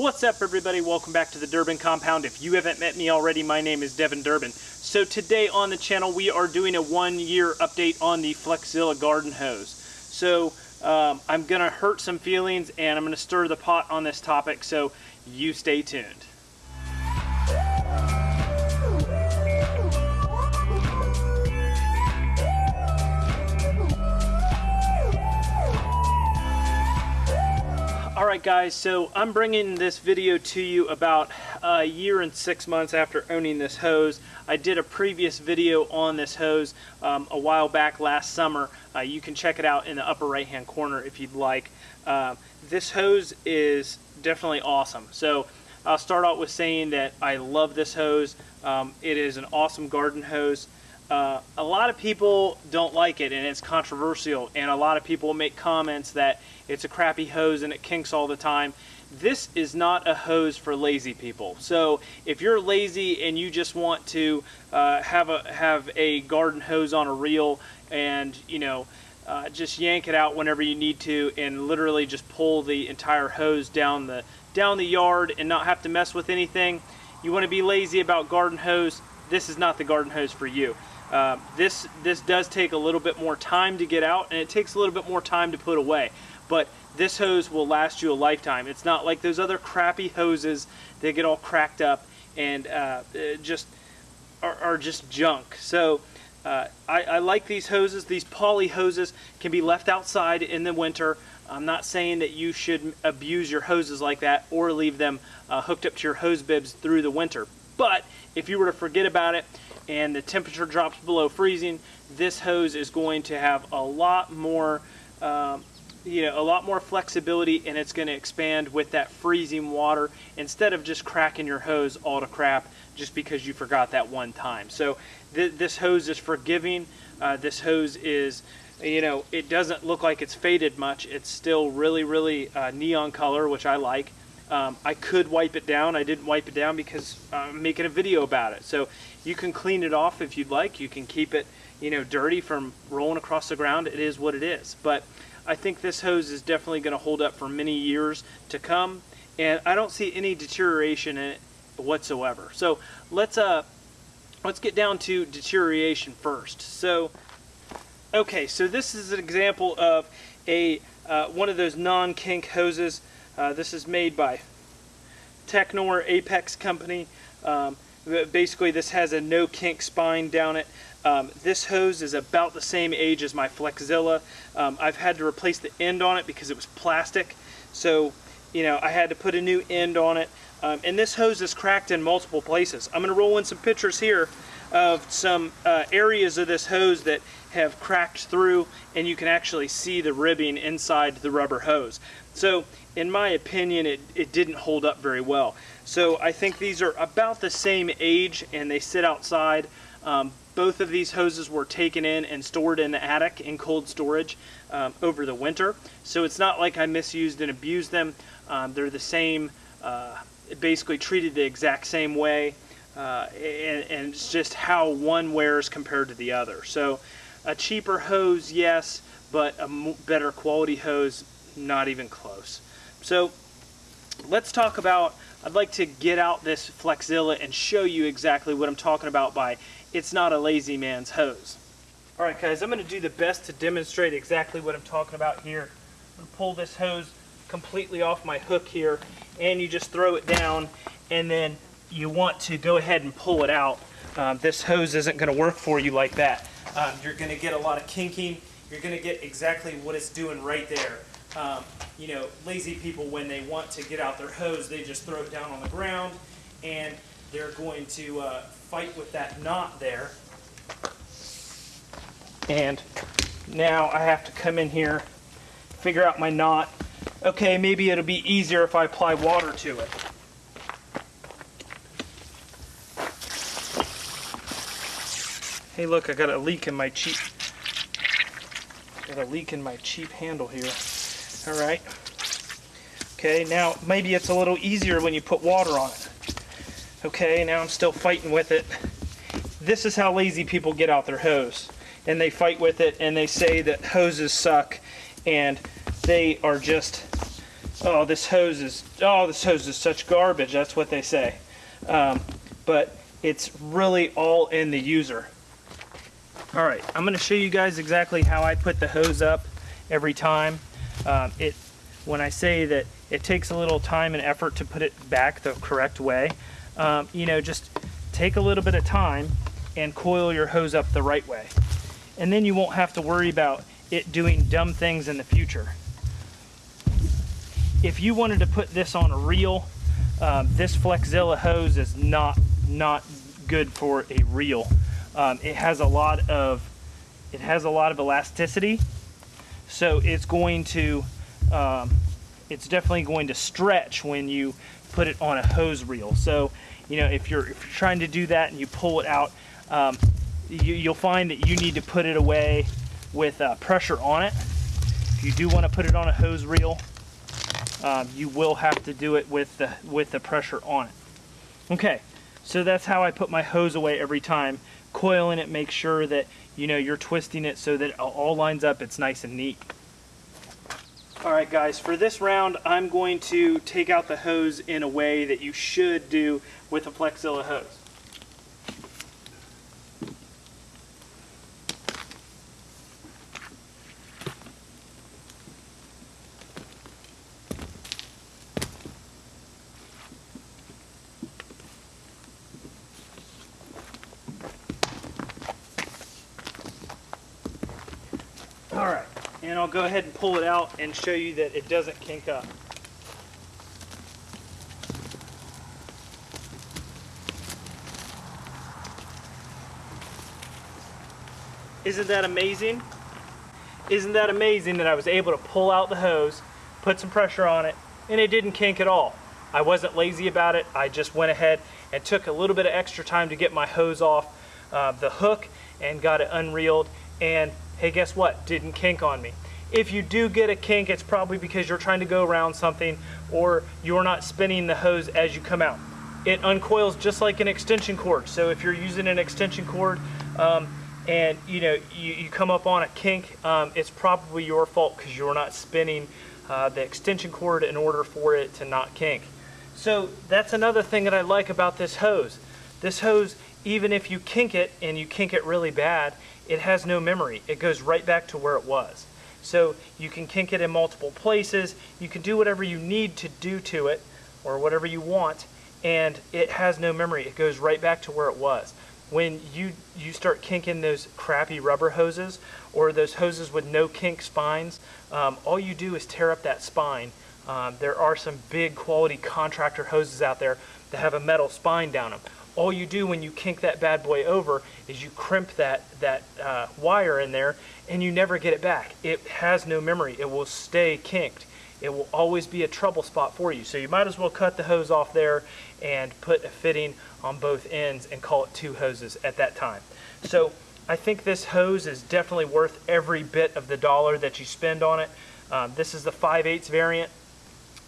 What's up everybody? Welcome back to the Durbin Compound. If you haven't met me already, my name is Devin Durbin. So today on the channel we are doing a one year update on the Flexzilla garden hose. So um, I'm going to hurt some feelings and I'm going to stir the pot on this topic, so you stay tuned. Alright guys, so I'm bringing this video to you about a year and six months after owning this hose. I did a previous video on this hose um, a while back last summer. Uh, you can check it out in the upper right hand corner if you'd like. Uh, this hose is definitely awesome. So I'll start out with saying that I love this hose. Um, it is an awesome garden hose. Uh, a lot of people don't like it and it's controversial and a lot of people make comments that it's a crappy hose and it kinks all the time. This is not a hose for lazy people. So if you're lazy and you just want to uh, have a have a garden hose on a reel and you know uh, just yank it out whenever you need to and literally just pull the entire hose down the down the yard and not have to mess with anything. You want to be lazy about garden hose. This is not the garden hose for you. Uh, this this does take a little bit more time to get out and it takes a little bit more time to put away. But this hose will last you a lifetime. It's not like those other crappy hoses that get all cracked up and uh, just are, are, just junk. So uh, I, I, like these hoses. These poly hoses can be left outside in the winter. I'm not saying that you should abuse your hoses like that or leave them uh, hooked up to your hose bibs through the winter. But if you were to forget about it and the temperature drops below freezing, this hose is going to have a lot more um, you know, a lot more flexibility and it's going to expand with that freezing water instead of just cracking your hose all to crap just because you forgot that one time. So th this hose is forgiving. Uh, this hose is, you know, it doesn't look like it's faded much. It's still really, really uh, neon color, which I like. Um, I could wipe it down. I didn't wipe it down because I'm making a video about it. So you can clean it off if you'd like. You can keep it, you know, dirty from rolling across the ground. It is what it is. But I think this hose is definitely going to hold up for many years to come. And I don't see any deterioration in it whatsoever. So let's uh, let's get down to deterioration first. So, okay, so this is an example of a uh, one of those non-kink hoses uh, this is made by Teknor Apex Company. Um, basically, this has a no kink spine down it. Um, this hose is about the same age as my Flexzilla. Um, I've had to replace the end on it because it was plastic. So, you know, I had to put a new end on it. Um, and this hose is cracked in multiple places. I'm going to roll in some pictures here of some uh, areas of this hose that have cracked through and you can actually see the ribbing inside the rubber hose. So in my opinion, it, it didn't hold up very well. So I think these are about the same age and they sit outside. Um, both of these hoses were taken in and stored in the attic in cold storage um, over the winter. So it's not like I misused and abused them. Um, they're the same, uh, basically treated the exact same way. Uh, and, and, it's just how one wears compared to the other. So a cheaper hose, yes, but a better quality hose, not even close. So let's talk about, I'd like to get out this Flexzilla and show you exactly what I'm talking about by it's not a lazy man's hose. Alright guys, I'm going to do the best to demonstrate exactly what I'm talking about here. I'm to pull this hose completely off my hook here and you just throw it down and then you want to go ahead and pull it out. Um, this hose isn't going to work for you like that. Um, you're going to get a lot of kinking. You're going to get exactly what it's doing right there. Um, you know, lazy people, when they want to get out their hose, they just throw it down on the ground and they're going to uh, fight with that knot there. And now I have to come in here, figure out my knot. Okay, maybe it'll be easier if I apply water to it. Hey look, I got a leak in my cheap got a leak in my cheap handle here. Alright. Okay, now maybe it's a little easier when you put water on it. Okay, now I'm still fighting with it. This is how lazy people get out their hose. And they fight with it and they say that hoses suck and they are just oh, this hose is, oh, this hose is such garbage. That's what they say. Um, but it's really all in the user. All right, I'm gonna show you guys exactly how I put the hose up every time. Um, it, when I say that it takes a little time and effort to put it back the correct way, um, you know, just take a little bit of time and coil your hose up the right way. And then you won't have to worry about it doing dumb things in the future. If you wanted to put this on a reel, um, this Flexzilla hose is not not good for a reel. Um, it has a lot of it has a lot of elasticity, so it's going to um, it's definitely going to stretch when you put it on a hose reel. So you know if you're if you're trying to do that and you pull it out, um, you, will find that you need to put it away with uh, pressure on it. If you do want to put it on a hose reel, um, you will have to do it with the with the pressure on it. Okay, so that's how I put my hose away every time. Coiling it, make sure that you know you're twisting it so that it all lines up. It's nice and neat. All right, guys, for this round, I'm going to take out the hose in a way that you should do with a Flexzilla hose. All right, and I'll go ahead and pull it out and show you that it doesn't kink up. Isn't that amazing? Isn't that amazing that I was able to pull out the hose, put some pressure on it, and it didn't kink at all. I wasn't lazy about it. I just went ahead and took a little bit of extra time to get my hose off uh, the hook and got it unreeled and hey, guess what? Didn't kink on me. If you do get a kink, it's probably because you're trying to go around something or you're not spinning the hose as you come out. It uncoils just like an extension cord. So if you're using an extension cord um, and you know you, you, come up on a kink, um, it's probably your fault because you're not spinning uh, the extension cord in order for it to not kink. So that's another thing that I like about this hose. This hose, even if you kink it and you kink it really bad, it has no memory. It goes right back to where it was. So you can kink it in multiple places. You can do whatever you need to do to it or whatever you want and it has no memory. It goes right back to where it was. When you, you start kinking those crappy rubber hoses or those hoses with no kink spines, um, all you do is tear up that spine. Um, there are some big quality contractor hoses out there that have a metal spine down them all you do when you kink that bad boy over is you crimp that, that uh, wire in there and you never get it back. It has no memory. It will stay kinked. It will always be a trouble spot for you. So you might as well cut the hose off there and put a fitting on both ends and call it two hoses at that time. So I think this hose is definitely worth every bit of the dollar that you spend on it. Um, this is the 5 8 variant.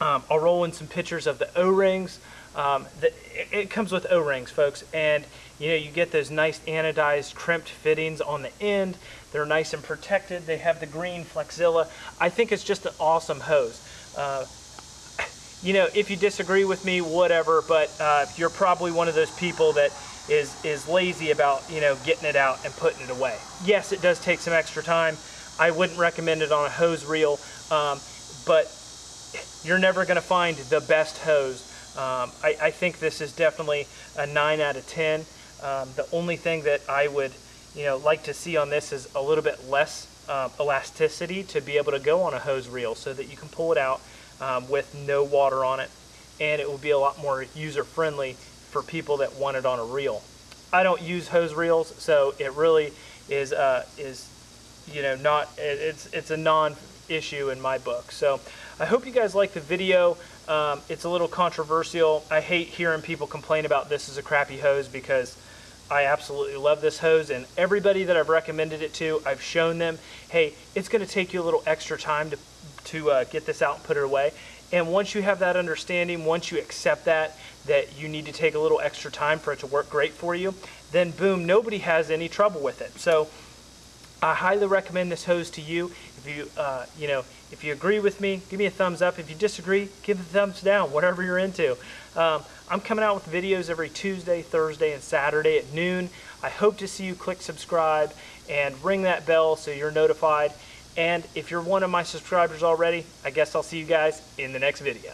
Um, I'll roll in some pictures of the O-rings. Um, the, it, it comes with O-rings, folks, and you know you get those nice anodized crimped fittings on the end. They're nice and protected. They have the green Flexzilla. I think it's just an awesome hose. Uh, you know, if you disagree with me, whatever, but uh, you're probably one of those people that is, is lazy about, you know, getting it out and putting it away. Yes, it does take some extra time. I wouldn't recommend it on a hose reel, um, but you're never going to find the best hose um, I, I, think this is definitely a 9 out of 10. Um, the only thing that I would you know, like to see on this is a little bit less um, elasticity to be able to go on a hose reel so that you can pull it out um, with no water on it and it will be a lot more user friendly for people that want it on a reel. I don't use hose reels so it really is uh, is you know not it's it's a non issue in my book. So I hope you guys like the video. Um, it's a little controversial. I hate hearing people complain about this as a crappy hose because I absolutely love this hose and everybody that I've recommended it to, I've shown them, hey, it's going to take you a little extra time to, to uh, get this out and put it away. And once you have that understanding, once you accept that, that you need to take a little extra time for it to work great for you, then boom, nobody has any trouble with it. So I highly recommend this hose to you. If you, uh, you know, if you agree with me, give me a thumbs up. If you disagree, give a thumbs down, whatever you're into. Um, I'm coming out with videos every Tuesday, Thursday, and Saturday at noon. I hope to see you click subscribe and ring that bell so you're notified. And if you're one of my subscribers already, I guess I'll see you guys in the next video.